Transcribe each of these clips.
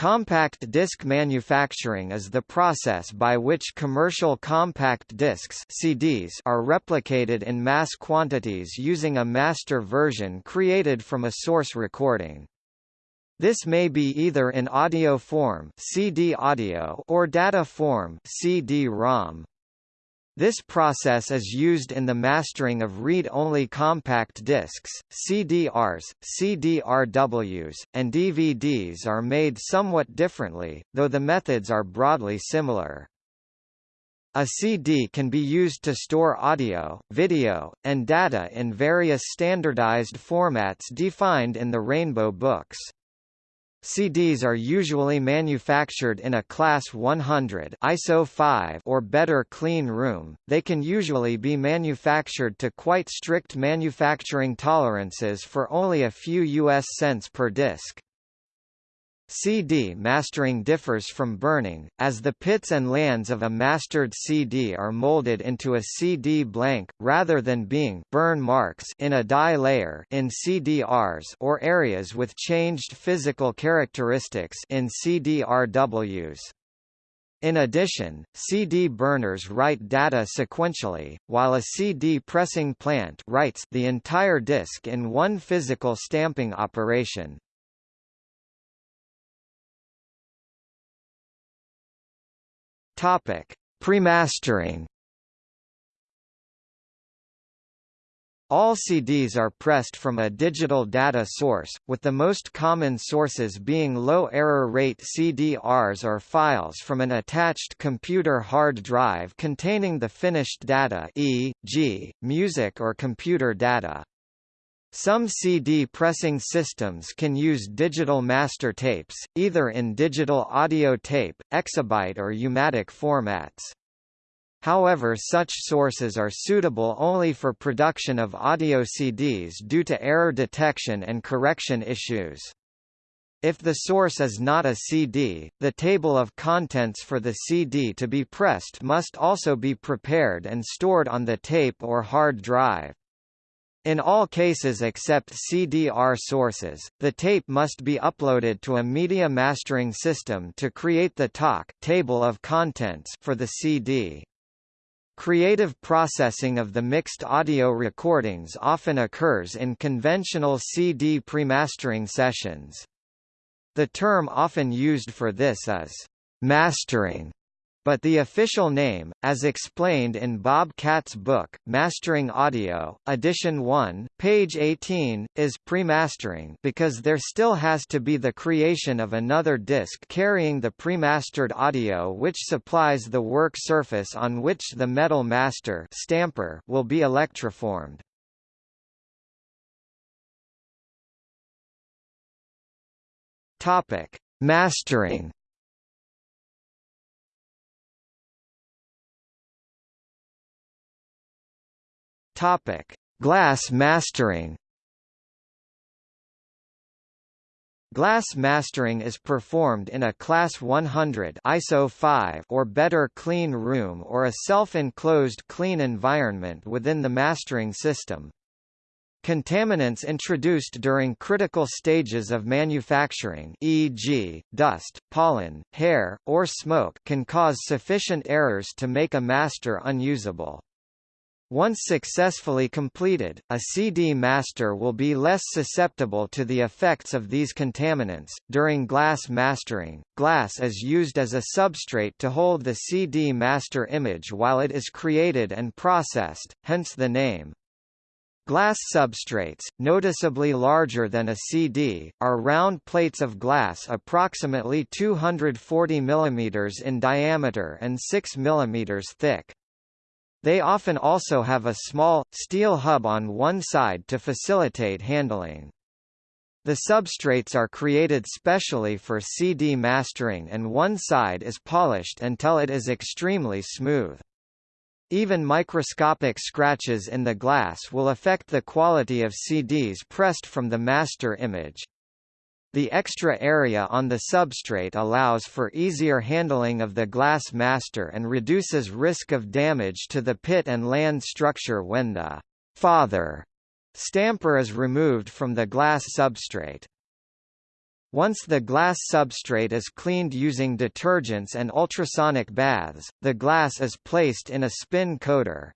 Compact disc manufacturing is the process by which commercial compact discs CDs are replicated in mass quantities using a master version created from a source recording. This may be either in audio form CD audio or data form CD-ROM. This process is used in the mastering of read-only compact discs, CDRs, CDRWs, and DVDs are made somewhat differently, though the methods are broadly similar. A CD can be used to store audio, video, and data in various standardized formats defined in the Rainbow Books. CDs are usually manufactured in a Class 100 ISO 5 or better clean room. They can usually be manufactured to quite strict manufacturing tolerances for only a few US cents per disc. CD mastering differs from burning, as the pits and lands of a mastered CD are molded into a CD blank, rather than being burn marks in a dye layer in CDRs or areas with changed physical characteristics in CDRWs. In addition, CD burners write data sequentially, while a CD pressing plant writes the entire disk in one physical stamping operation. Topic: Premastering. All CDs are pressed from a digital data source, with the most common sources being low error rate CDRs or files from an attached computer hard drive containing the finished data e.g., music or computer data. Some CD pressing systems can use digital master tapes, either in digital audio tape, exabyte or U-matic formats. However such sources are suitable only for production of audio CDs due to error detection and correction issues. If the source is not a CD, the table of contents for the CD to be pressed must also be prepared and stored on the tape or hard drive. In all cases except CDR sources, the tape must be uploaded to a media mastering system to create the TOC table of contents for the CD. Creative processing of the mixed audio recordings often occurs in conventional CD premastering sessions. The term often used for this is mastering but the official name, as explained in Bob Katz's book, Mastering Audio, Edition 1, page 18, is premastering because there still has to be the creation of another disc carrying the premastered audio which supplies the work surface on which the metal master stamper will be electroformed. Topic: Mastering Topic: Glass mastering. Glass mastering is performed in a Class 100 ISO 5 or better clean room or a self-enclosed clean environment within the mastering system. Contaminants introduced during critical stages of manufacturing e.g., dust, pollen, hair, or smoke can cause sufficient errors to make a master unusable. Once successfully completed, a CD master will be less susceptible to the effects of these contaminants. During glass mastering, glass is used as a substrate to hold the CD master image while it is created and processed, hence the name. Glass substrates, noticeably larger than a CD, are round plates of glass approximately 240 mm in diameter and 6 mm thick. They often also have a small, steel hub on one side to facilitate handling. The substrates are created specially for CD mastering and one side is polished until it is extremely smooth. Even microscopic scratches in the glass will affect the quality of CDs pressed from the master image. The extra area on the substrate allows for easier handling of the glass master and reduces risk of damage to the pit and land structure when the father stamper is removed from the glass substrate. Once the glass substrate is cleaned using detergents and ultrasonic baths, the glass is placed in a spin coater.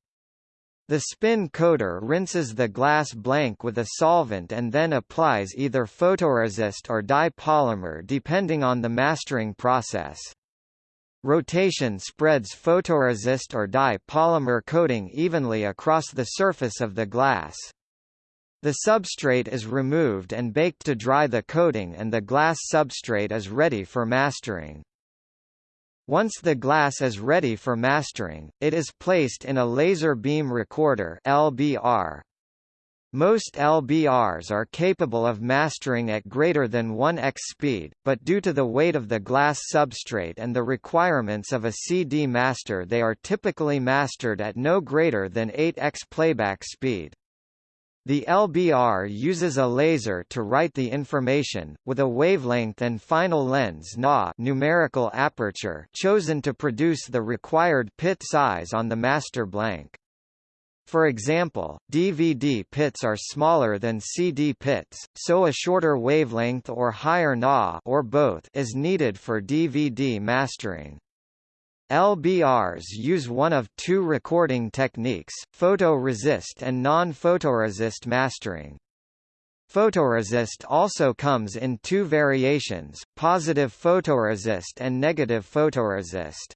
The spin coater rinses the glass blank with a solvent and then applies either photoresist or dye polymer depending on the mastering process. Rotation spreads photoresist or dye polymer coating evenly across the surface of the glass. The substrate is removed and baked to dry the coating and the glass substrate is ready for mastering. Once the glass is ready for mastering, it is placed in a laser beam recorder LBR. Most LBRs are capable of mastering at greater than 1x speed, but due to the weight of the glass substrate and the requirements of a CD master they are typically mastered at no greater than 8x playback speed. The LBR uses a laser to write the information, with a wavelength and final lens NA numerical aperture chosen to produce the required pit size on the master blank. For example, DVD pits are smaller than CD pits, so a shorter wavelength or higher NA or both is needed for DVD mastering. LBRs use one of two recording techniques, photoresist and non-photoresist mastering. Photoresist also comes in two variations, positive photoresist and negative photoresist.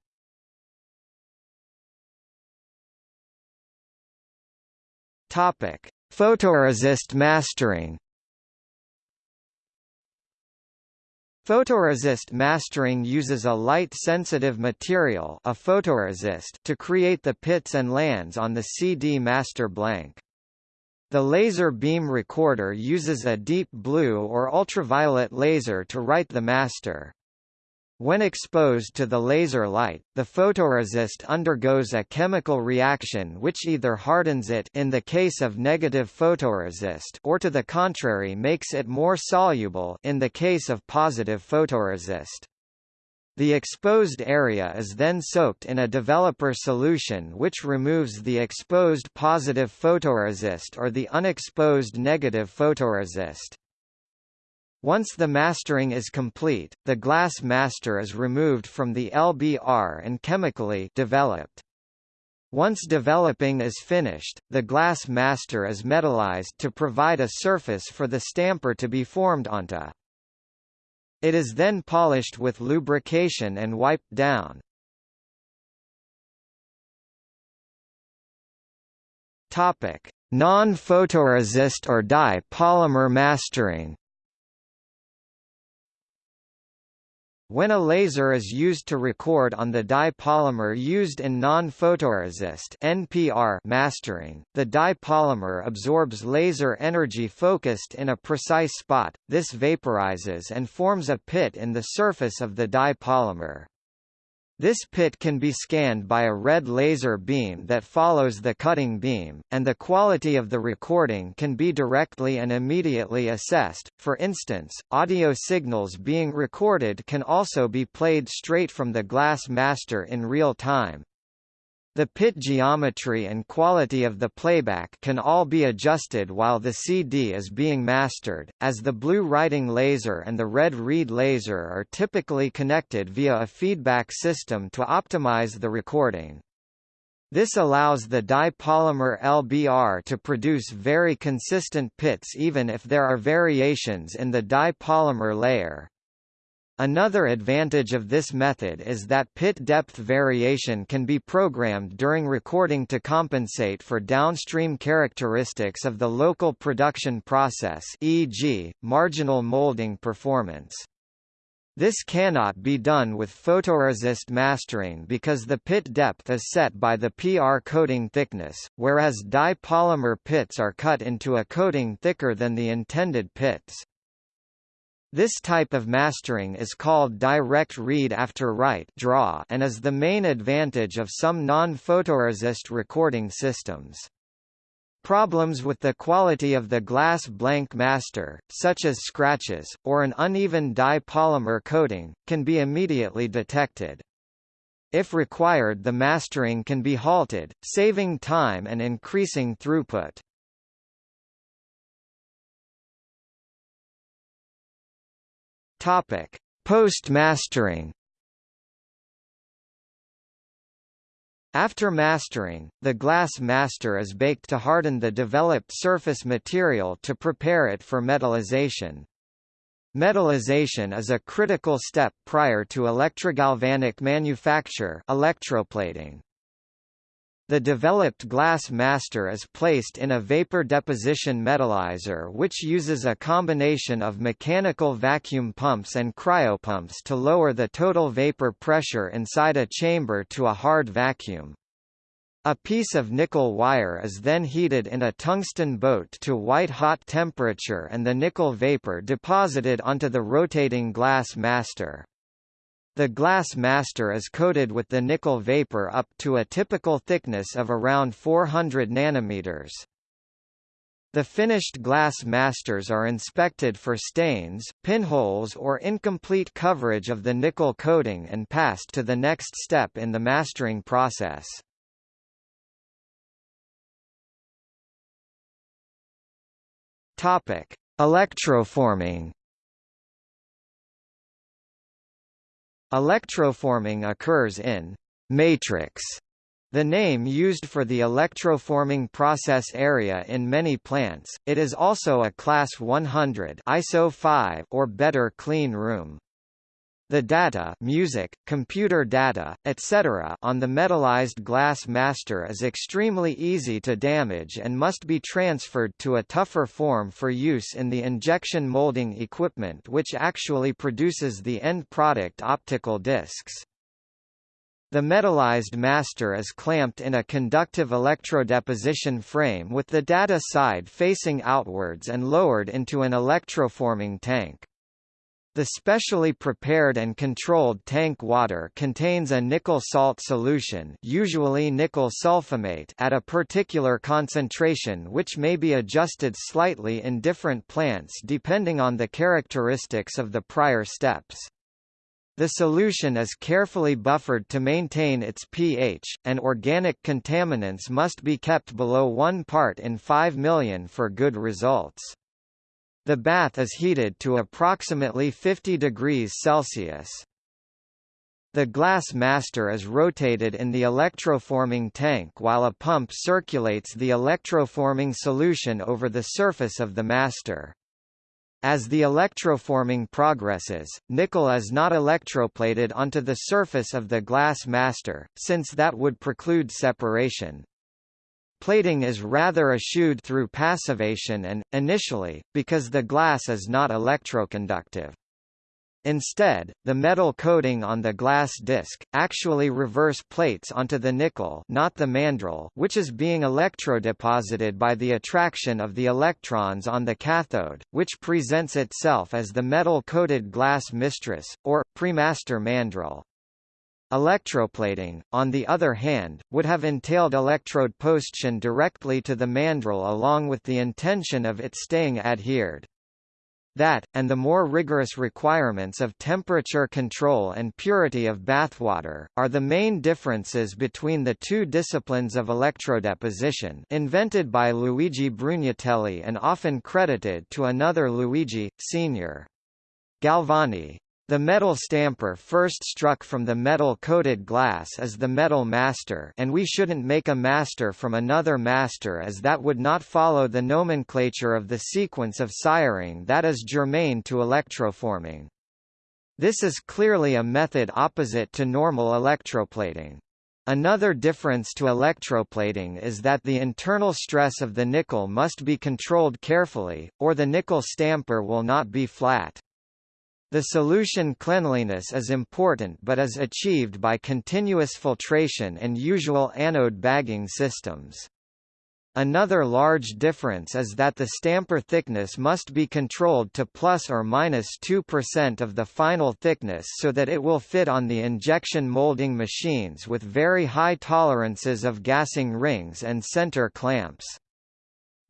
Topic: Photoresist mastering Photoresist mastering uses a light-sensitive material a photoresist to create the pits and lands on the CD master blank. The laser beam recorder uses a deep blue or ultraviolet laser to write the master. When exposed to the laser light, the photoresist undergoes a chemical reaction which either hardens it in the case of negative photoresist or to the contrary makes it more soluble in the case of positive photoresist. The exposed area is then soaked in a developer solution which removes the exposed positive photoresist or the unexposed negative photoresist. Once the mastering is complete, the glass master is removed from the LBR and chemically developed. Once developing is finished, the glass master is metallized to provide a surface for the stamper to be formed onto. It is then polished with lubrication and wiped down. Non-photoresist or dye polymer mastering. When a laser is used to record on the dye polymer used in non-photoresist (NPR) mastering, the dye polymer absorbs laser energy focused in a precise spot. This vaporizes and forms a pit in the surface of the dye polymer. This pit can be scanned by a red laser beam that follows the cutting beam, and the quality of the recording can be directly and immediately assessed. For instance, audio signals being recorded can also be played straight from the glass master in real time. The pit geometry and quality of the playback can all be adjusted while the CD is being mastered, as the blue writing laser and the red read laser are typically connected via a feedback system to optimize the recording. This allows the dye polymer LBR to produce very consistent pits even if there are variations in the dye polymer layer. Another advantage of this method is that pit depth variation can be programmed during recording to compensate for downstream characteristics of the local production process e.g., marginal molding performance. This cannot be done with photoresist mastering because the pit depth is set by the PR coating thickness, whereas dye polymer pits are cut into a coating thicker than the intended pits. This type of mastering is called direct read after write draw and is the main advantage of some non-photoresist recording systems. Problems with the quality of the glass blank master, such as scratches, or an uneven dye polymer coating, can be immediately detected. If required the mastering can be halted, saving time and increasing throughput. Topic: Post-mastering After mastering, the glass master is baked to harden the developed surface material to prepare it for metallization. Metallization is a critical step prior to electrogalvanic manufacture electroplating. The developed glass master is placed in a vapor deposition metallizer which uses a combination of mechanical vacuum pumps and cryopumps to lower the total vapor pressure inside a chamber to a hard vacuum. A piece of nickel wire is then heated in a tungsten boat to white-hot temperature and the nickel vapor deposited onto the rotating glass master. The glass master is coated with the nickel vapor up to a typical thickness of around 400 nanometers. The finished glass masters are inspected for stains, pinholes or incomplete coverage of the nickel coating and passed to the next step in the mastering process. Topic: Electroforming Electroforming occurs in matrix, the name used for the electroforming process area in many plants. It is also a class 100 ISO 5 or better clean room. The data music, computer data, etc. on the metallized glass master is extremely easy to damage and must be transferred to a tougher form for use in the injection molding equipment which actually produces the end product optical discs. The metallized master is clamped in a conductive electrodeposition frame with the data side facing outwards and lowered into an electroforming tank. The specially prepared and controlled tank water contains a nickel salt solution usually nickel sulfamate at a particular concentration which may be adjusted slightly in different plants depending on the characteristics of the prior steps. The solution is carefully buffered to maintain its pH, and organic contaminants must be kept below 1 part in 5 million for good results. The bath is heated to approximately 50 degrees Celsius. The glass master is rotated in the electroforming tank while a pump circulates the electroforming solution over the surface of the master. As the electroforming progresses, nickel is not electroplated onto the surface of the glass master, since that would preclude separation. Plating is rather eschewed through passivation and, initially, because the glass is not electroconductive. Instead, the metal coating on the glass disc, actually reverse plates onto the nickel not the mandrel which is being electrodeposited by the attraction of the electrons on the cathode, which presents itself as the metal-coated glass mistress, or, premaster mandrel. Electroplating, on the other hand, would have entailed electrodeposition directly to the mandrel along with the intention of it staying adhered. That, and the more rigorous requirements of temperature control and purity of bathwater, are the main differences between the two disciplines of electrodeposition invented by Luigi Brugnatelli and often credited to another Luigi, Sr. Galvani. The metal stamper first struck from the metal-coated glass as the metal master and we shouldn't make a master from another master as that would not follow the nomenclature of the sequence of siring that is germane to electroforming. This is clearly a method opposite to normal electroplating. Another difference to electroplating is that the internal stress of the nickel must be controlled carefully, or the nickel stamper will not be flat. The solution cleanliness is important but is achieved by continuous filtration and usual anode bagging systems. Another large difference is that the stamper thickness must be controlled to plus or minus 2% of the final thickness so that it will fit on the injection molding machines with very high tolerances of gassing rings and center clamps.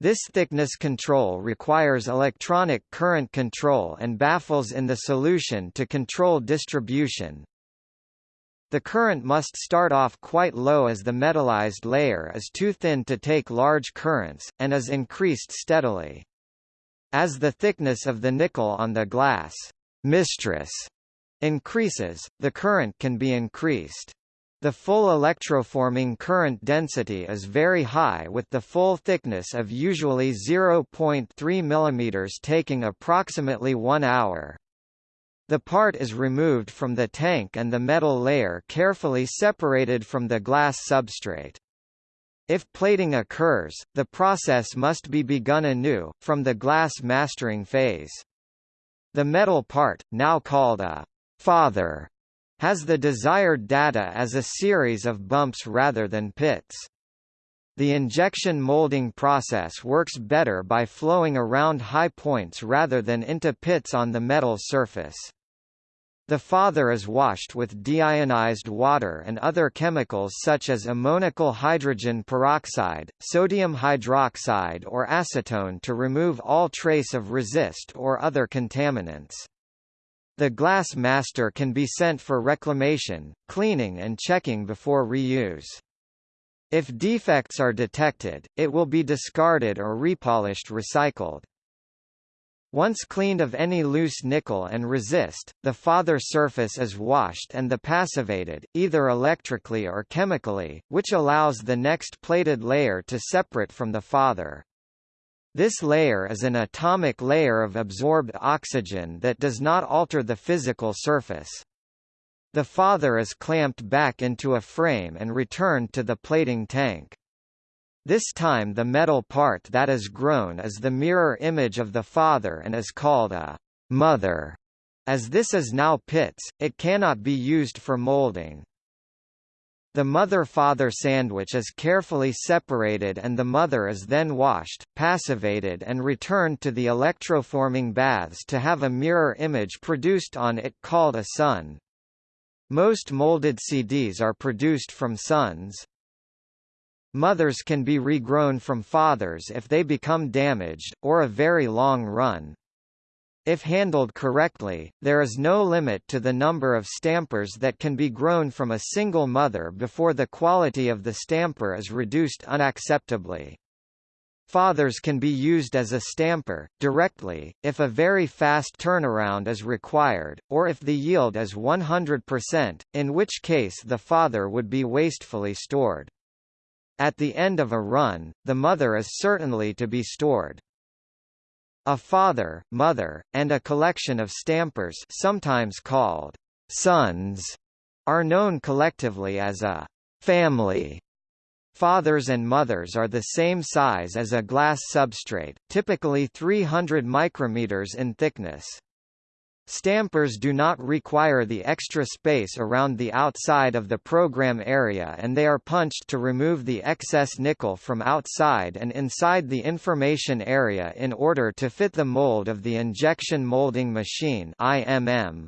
This thickness control requires electronic current control and baffles in the solution to control distribution. The current must start off quite low as the metallized layer is too thin to take large currents, and is increased steadily. As the thickness of the nickel on the glass mistress increases, the current can be increased. The full electroforming current density is very high with the full thickness of usually 0.3 mm taking approximately 1 hour. The part is removed from the tank and the metal layer carefully separated from the glass substrate. If plating occurs, the process must be begun anew, from the glass mastering phase. The metal part, now called a father, has the desired data as a series of bumps rather than pits. The injection molding process works better by flowing around high points rather than into pits on the metal surface. The father is washed with deionized water and other chemicals such as ammoniacal hydrogen peroxide, sodium hydroxide or acetone to remove all trace of resist or other contaminants. The glass master can be sent for reclamation, cleaning and checking before reuse. If defects are detected, it will be discarded or repolished recycled. Once cleaned of any loose nickel and resist, the father surface is washed and the passivated, either electrically or chemically, which allows the next plated layer to separate from the father. This layer is an atomic layer of absorbed oxygen that does not alter the physical surface. The father is clamped back into a frame and returned to the plating tank. This time the metal part that is grown is the mirror image of the father and is called a mother. As this is now pits, it cannot be used for molding. The mother-father sandwich is carefully separated and the mother is then washed, passivated and returned to the electroforming baths to have a mirror image produced on it called a son. Most molded CDs are produced from sons. Mothers can be regrown from fathers if they become damaged, or a very long run. If handled correctly, there is no limit to the number of stampers that can be grown from a single mother before the quality of the stamper is reduced unacceptably. Fathers can be used as a stamper, directly, if a very fast turnaround is required, or if the yield is 100%, in which case the father would be wastefully stored. At the end of a run, the mother is certainly to be stored. A father, mother, and a collection of stampers sometimes called sons are known collectively as a family. Fathers and mothers are the same size as a glass substrate, typically 300 micrometers in thickness. Stampers do not require the extra space around the outside of the program area and they are punched to remove the excess nickel from outside and inside the information area in order to fit the mold of the injection molding machine IMM.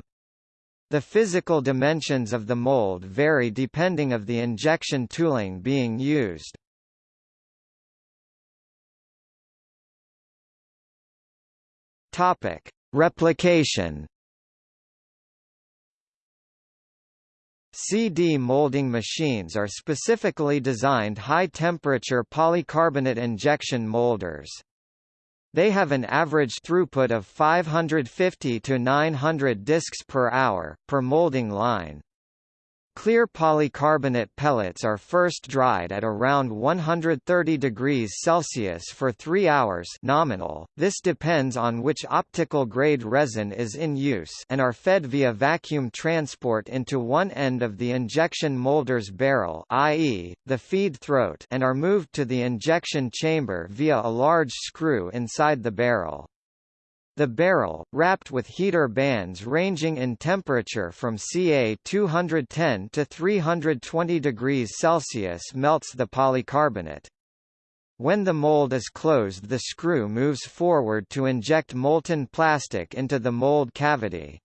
The physical dimensions of the mold vary depending of the injection tooling being used. Topic: Replication CD molding machines are specifically designed high-temperature polycarbonate injection molders. They have an average throughput of 550 to 900 discs per hour, per molding line. Clear polycarbonate pellets are first dried at around 130 degrees Celsius for 3 hours nominal, this depends on which optical grade resin is in use and are fed via vacuum transport into one end of the injection molder's barrel i.e., the feed throat and are moved to the injection chamber via a large screw inside the barrel. The barrel, wrapped with heater bands ranging in temperature from Ca 210 to 320 degrees Celsius melts the polycarbonate. When the mold is closed the screw moves forward to inject molten plastic into the mold cavity.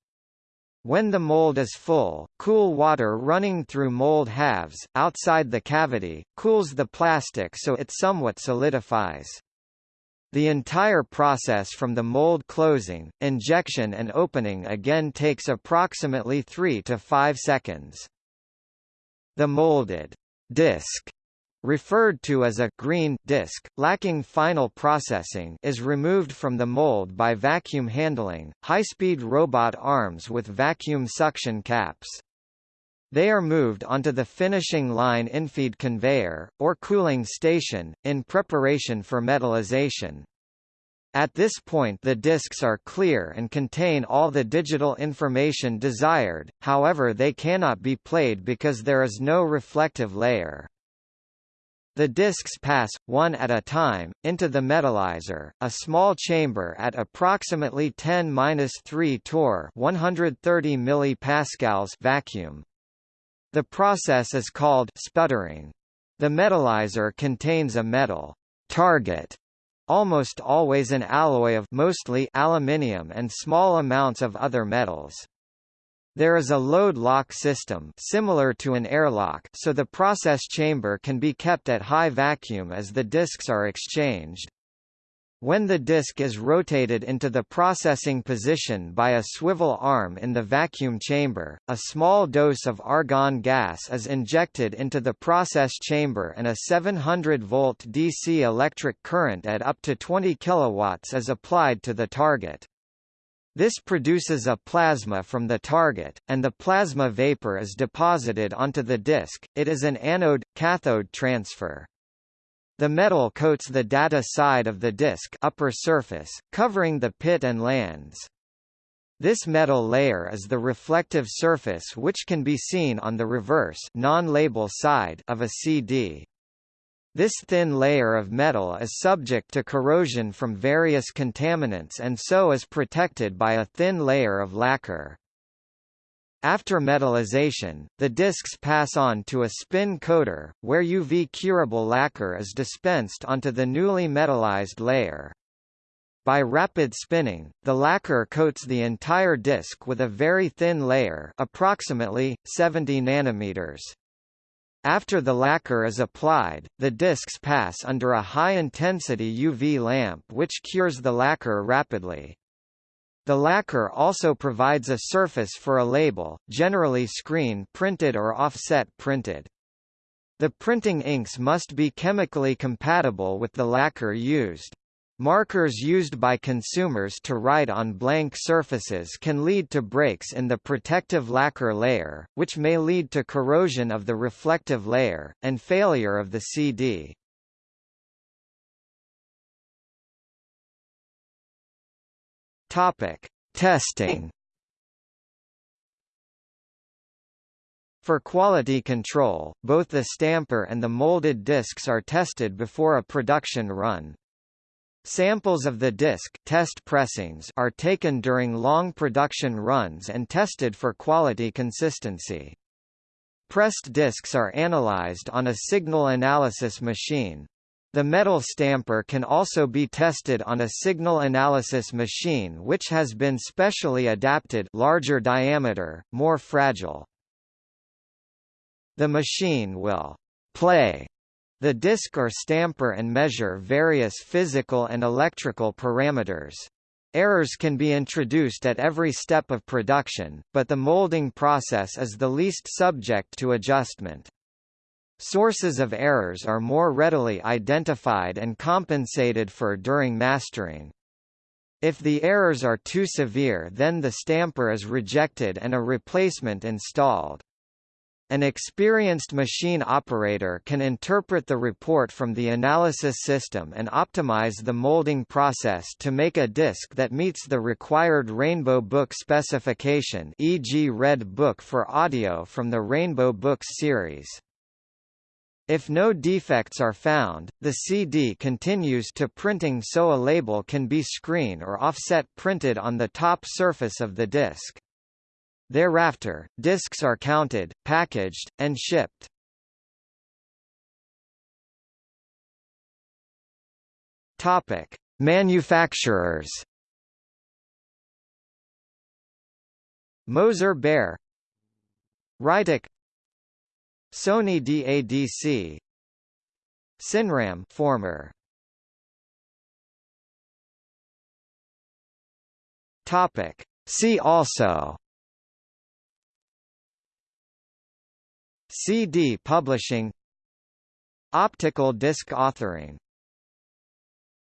When the mold is full, cool water running through mold halves, outside the cavity, cools the plastic so it somewhat solidifies. The entire process from the mold closing, injection and opening again takes approximately 3 to 5 seconds. The molded disc referred to as a green disc, lacking final processing is removed from the mold by vacuum handling, high-speed robot arms with vacuum suction caps. They are moved onto the finishing line infeed conveyor, or cooling station, in preparation for metallization. At this point the discs are clear and contain all the digital information desired, however they cannot be played because there is no reflective layer. The discs pass, one at a time, into the metallizer, a small chamber at approximately 10-3 torr 130 millipascals vacuum. The process is called sputtering. The metallizer contains a metal target almost always an alloy of mostly aluminium and small amounts of other metals. There is a load lock system similar to an airlock so the process chamber can be kept at high vacuum as the disks are exchanged. When the disk is rotated into the processing position by a swivel arm in the vacuum chamber, a small dose of argon gas is injected into the process chamber and a 700-volt DC electric current at up to 20 kW is applied to the target. This produces a plasma from the target, and the plasma vapor is deposited onto the disk. It is an anode-cathode transfer. The metal coats the data side of the disk upper surface, covering the pit and lands. This metal layer is the reflective surface which can be seen on the reverse non-label side of a CD. This thin layer of metal is subject to corrosion from various contaminants and so is protected by a thin layer of lacquer. After metallization, the discs pass on to a spin coater, where UV curable lacquer is dispensed onto the newly metallized layer. By rapid spinning, the lacquer coats the entire disc with a very thin layer approximately, 70 nanometers. After the lacquer is applied, the discs pass under a high-intensity UV lamp which cures the lacquer rapidly. The lacquer also provides a surface for a label, generally screen printed or offset printed. The printing inks must be chemically compatible with the lacquer used. Markers used by consumers to write on blank surfaces can lead to breaks in the protective lacquer layer, which may lead to corrosion of the reflective layer, and failure of the CD. Topic: Testing For quality control, both the stamper and the molded discs are tested before a production run. Samples of the disc test pressings are taken during long production runs and tested for quality consistency. Pressed discs are analyzed on a signal analysis machine. The metal stamper can also be tested on a signal analysis machine which has been specially adapted larger diameter, more fragile. The machine will play the disc or stamper and measure various physical and electrical parameters. Errors can be introduced at every step of production, but the molding process is the least subject to adjustment. Sources of errors are more readily identified and compensated for during mastering. If the errors are too severe then the stamper is rejected and a replacement installed. An experienced machine operator can interpret the report from the analysis system and optimize the molding process to make a disc that meets the required Rainbow Book specification e.g. Red Book for audio from the Rainbow Books series. If no defects are found, the CD continues to printing so a label can be screen or offset printed on the top surface of the disc. Thereafter, discs are counted, packaged, and shipped. Topic: Manufacturers. Moser Baer, Ritek, Sony DADC, Cinram former. Topic: See also. CD publishing. Optical disc authoring